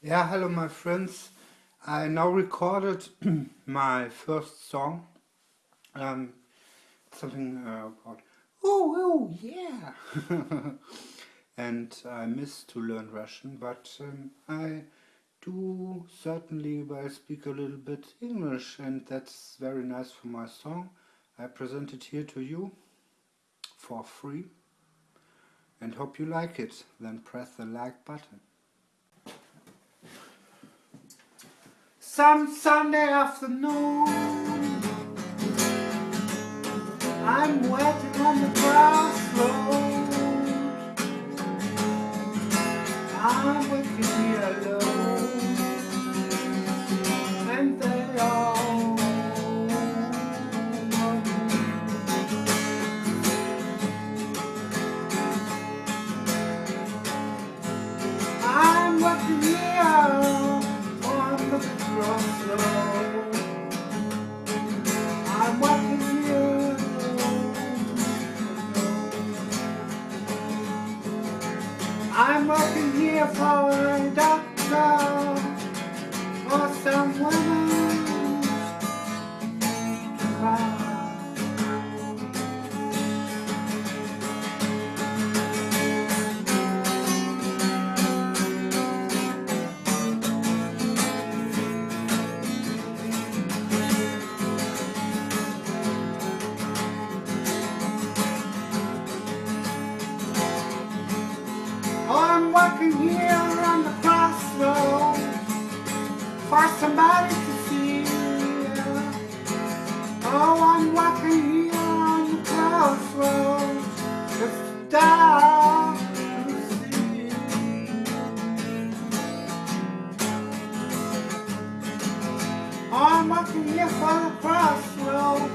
Yeah, hello my friends. I now recorded my first song. Um, something uh, about ooh, ooh yeah. and I miss to learn Russian, but um, I do certainly I speak a little bit English and that's very nice for my song. I present it here to you for free and hope you like it. Then press the like button. Some Sunday afternoon I'm waiting on the crossroad I'm with you alone I'm walking here for a doctor or someone Here on the crossroads for somebody to see. Oh, I'm walking here on the crossroads just stop to see. Oh, I'm walking here for the crossroads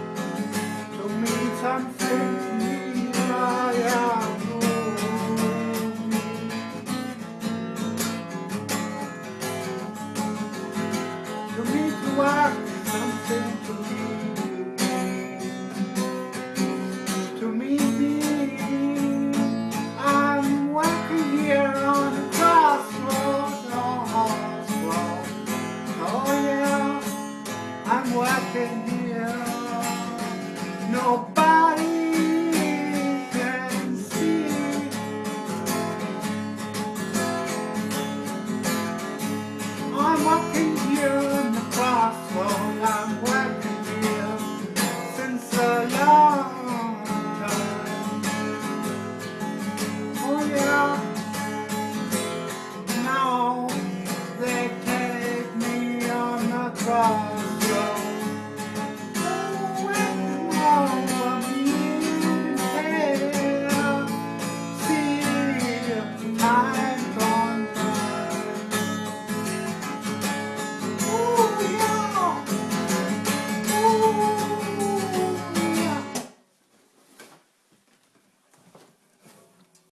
to meet something. can no